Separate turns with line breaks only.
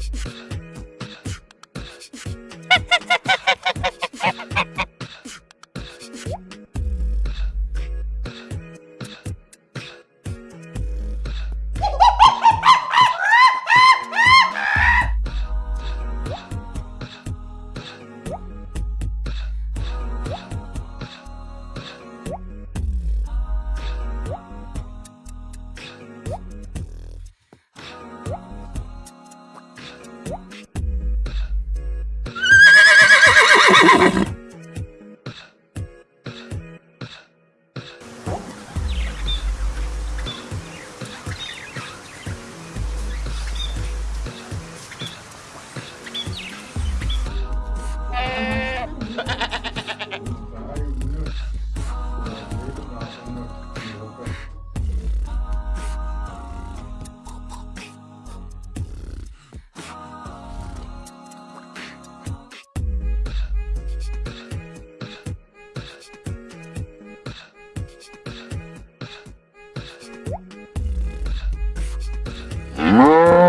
あ。Mm-hmm.